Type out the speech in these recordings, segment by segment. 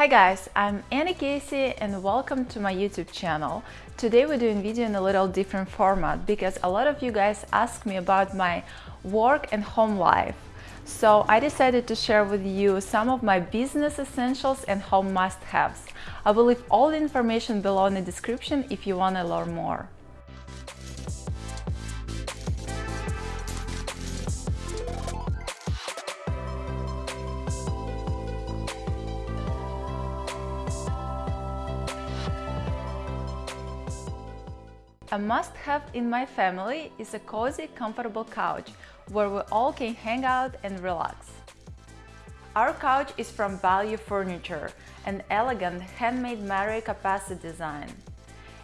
Hi guys, I'm Annie Casey and welcome to my YouTube channel. Today we're doing video in a little different format because a lot of you guys ask me about my work and home life. So I decided to share with you some of my business essentials and home must-haves. I will leave all the information below in the description if you want to learn more. A must-have in my family is a cozy, comfortable couch where we all can hang out and relax. Our couch is from Valyou Furniture, an elegant handmade Marioka capacity design.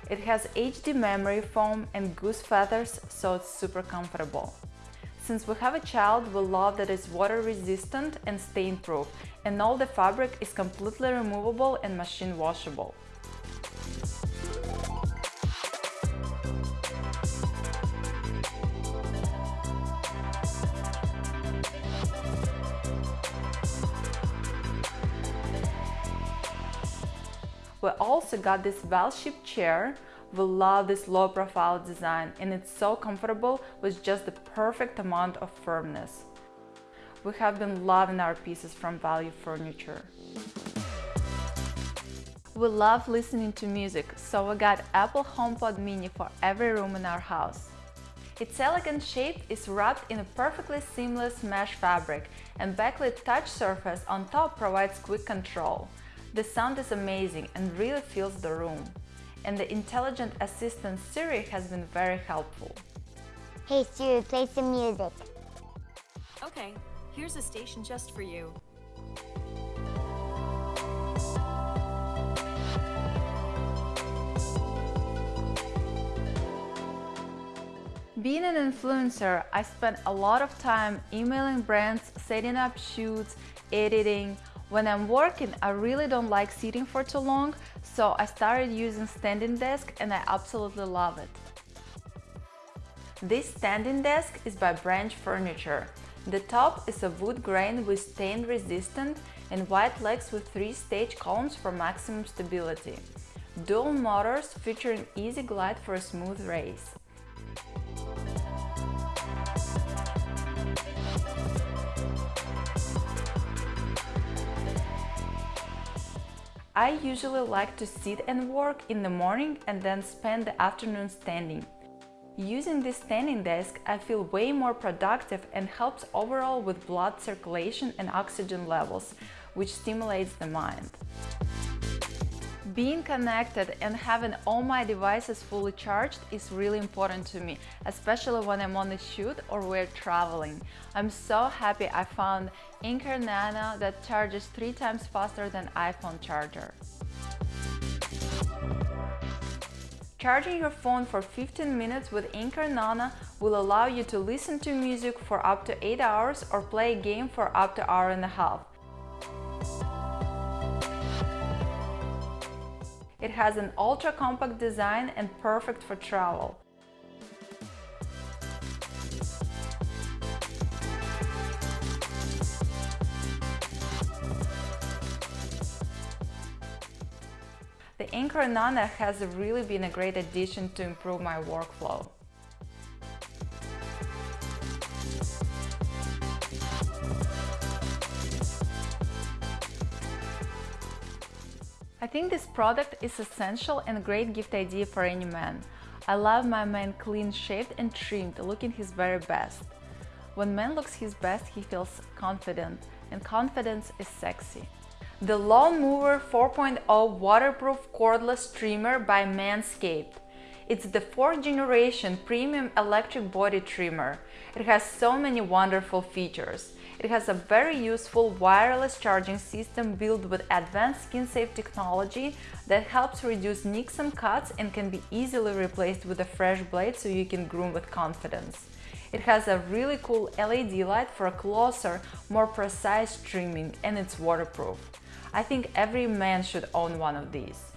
It has HD memory foam and goose feathers, so it's super comfortable. Since we have a child, we love that it's water resistant and stain proof, and all the fabric is completely removable and machine washable. We also got this bell-shaped chair. We love this low profile design and it's so comfortable with just the perfect amount of firmness. We have been loving our pieces from Valyou Furniture. We love listening to music, so we got Apple HomePod Mini for every room in our house. Its elegant shape is wrapped in a perfectly seamless mesh fabric and backlit touch surface on top provides quick control. The sound is amazing and really fills the room. And the intelligent assistant Siri has been very helpful. Hey Siri, play some music. Okay, here's a station just for you. Being an influencer, I spent a lot of time emailing brands, setting up shoots, editing, when I'm working, I really don't like sitting for too long, so I started using standing desk and I absolutely love it. This standing desk is by Branch Furniture. The top is a wood grain with stain resistant and white legs with three-stage columns for maximum stability. Dual motors featuring easy glide for a smooth race. I usually like to sit and work in the morning and then spend the afternoon standing. Using this standing desk, I feel way more productive and helps overall with blood circulation and oxygen levels, which stimulates the mind. Being connected and having all my devices fully charged is really important to me, especially when I'm on a shoot or we're traveling. I'm so happy I found Anker Nano that charges three times faster than iPhone charger. Charging your phone for 15 minutes with Anker Nano will allow you to listen to music for up to 8 hours or play a game for up to hour and a half. It has an ultra-compact design and perfect for travel. The Anker Nano has really been a great addition to improve my workflow. I think this product is essential and great gift idea for any man. I love my man clean shaved and trimmed, looking his very best. When man looks his best, he feels confident, and confidence is sexy. The Lawn Mower 4.0 waterproof cordless trimmer by Manscaped. It's the fourth generation premium electric body trimmer. It has so many wonderful features. It has a very useful wireless charging system built with advanced skin-safe technology that helps reduce nicks and cuts and can be easily replaced with a fresh blade so you can groom with confidence. It has a really cool LED light for a closer, more precise trimming and it's waterproof. I think every man should own one of these.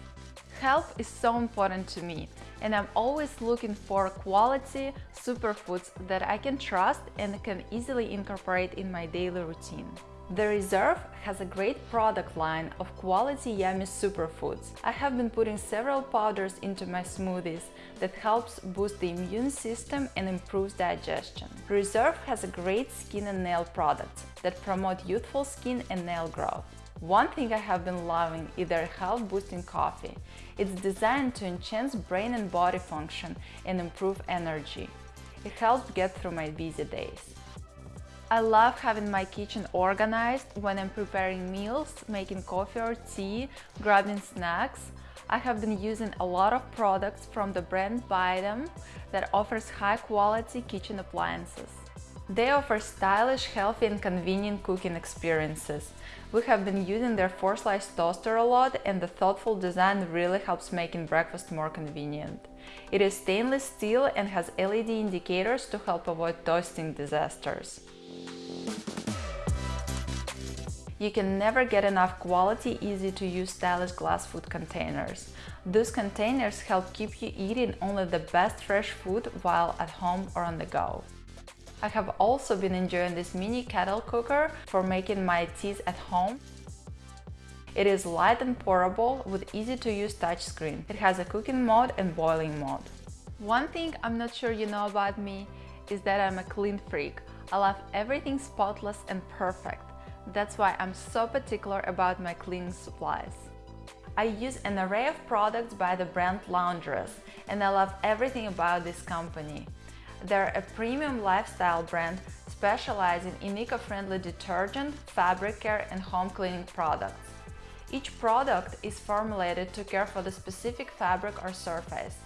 Health is so important to me and I'm always looking for quality superfoods that I can trust and can easily incorporate in my daily routine. The Reserve has a great product line of quality yummy superfoods. I have been putting several powders into my smoothies that helps boost the immune system and improves digestion. Reserve has a great skin and nail products that promote youthful skin and nail growth. One thing I have been loving is their health boosting coffee. It's designed to enhance brain and body function and improve energy. It helps get through my busy days. I love having my kitchen organized when I'm preparing meals, making coffee or tea, grabbing snacks. I have been using a lot of products from the brand Bidem that offers high quality kitchen appliances. They offer stylish, healthy and convenient cooking experiences. We have been using their 4-slice toaster a lot and the thoughtful design really helps making breakfast more convenient. It is stainless steel and has LED indicators to help avoid toasting disasters. You can never get enough quality, easy to use stylish glass food containers. Those containers help keep you eating only the best fresh food while at home or on the go. I have also been enjoying this mini kettle cooker for making my teas at home. It is light and portable with easy to use touchscreen. It has a cooking mode and boiling mode. One thing I'm not sure you know about me is that I'm a clean freak. I love everything spotless and perfect. That's why I'm so particular about my cleaning supplies. I use an array of products by the brand Laundress and I love everything about this company. They're a premium lifestyle brand specializing in eco-friendly detergent, fabric care and home cleaning products. Each product is formulated to care for the specific fabric or surface,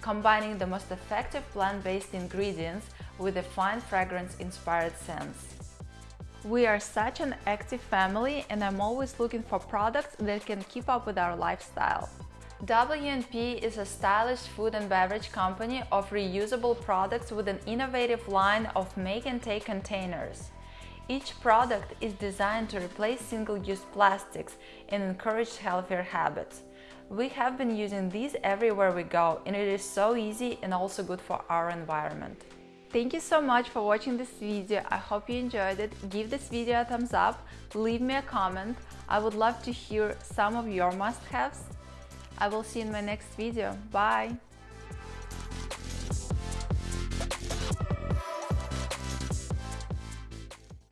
combining the most effective plant-based ingredients with a fine fragrance-inspired scents. We are such an active family and I'm always looking for products that can keep up with our lifestyle. W&P is a stylish food and beverage company of reusable products with an innovative line of make and take containers. Each product is designed to replace single-use plastics and encourage healthier habits. We have been using these everywhere we go and it is so easy and also good for our environment. Thank you so much for watching this video. I hope you enjoyed it. Give this video a thumbs up, leave me a comment. I would love to hear some of your must-haves. I will see you in my next video. Bye!